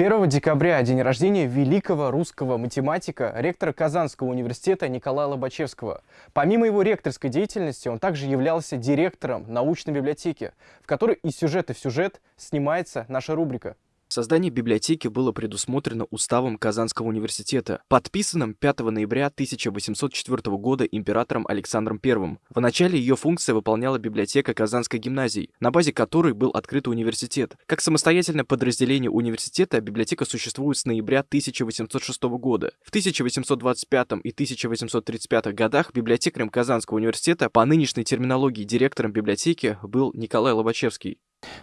1 декабря день рождения великого русского математика, ректора Казанского университета Николая Лобачевского. Помимо его ректорской деятельности, он также являлся директором научной библиотеки, в которой из сюжета в сюжет снимается наша рубрика. Создание библиотеки было предусмотрено Уставом Казанского университета, подписанным 5 ноября 1804 года императором Александром I. В начале ее функция выполняла библиотека Казанской гимназии, на базе которой был открыт университет. Как самостоятельное подразделение университета, библиотека существует с ноября 1806 года. В 1825 и 1835 годах библиотекарем Казанского университета по нынешней терминологии директором библиотеки был Николай Лобачевский.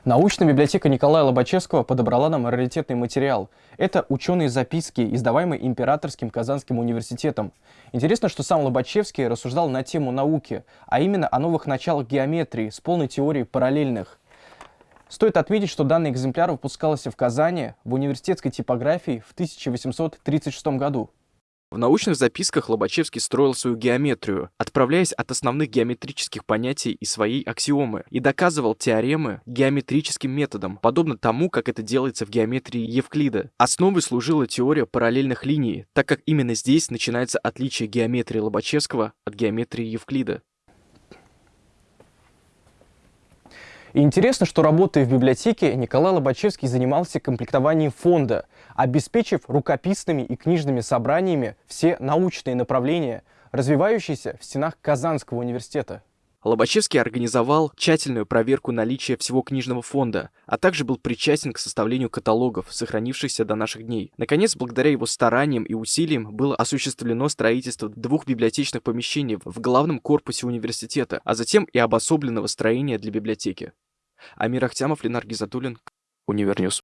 Научная библиотека Николая Лобачевского подобрала нам раритетный материал. Это ученые записки, издаваемые Императорским Казанским университетом. Интересно, что сам Лобачевский рассуждал на тему науки, а именно о новых началах геометрии с полной теорией параллельных. Стоит отметить, что данный экземпляр выпускался в Казани в университетской типографии в 1836 году. В научных записках Лобачевский строил свою геометрию, отправляясь от основных геометрических понятий и своей аксиомы, и доказывал теоремы геометрическим методом, подобно тому, как это делается в геометрии Евклида. Основой служила теория параллельных линий, так как именно здесь начинается отличие геометрии Лобачевского от геометрии Евклида. И интересно, что работая в библиотеке, Николай Лобачевский занимался комплектованием фонда, обеспечив рукописными и книжными собраниями все научные направления, развивающиеся в стенах Казанского университета. Лобачевский организовал тщательную проверку наличия всего книжного фонда, а также был причастен к составлению каталогов, сохранившихся до наших дней. Наконец, благодаря его стараниям и усилиям было осуществлено строительство двух библиотечных помещений в главном корпусе университета, а затем и обособленного строения для библиотеки. Амир Ахтямов, Ленар Гизатуллин, Универньюз.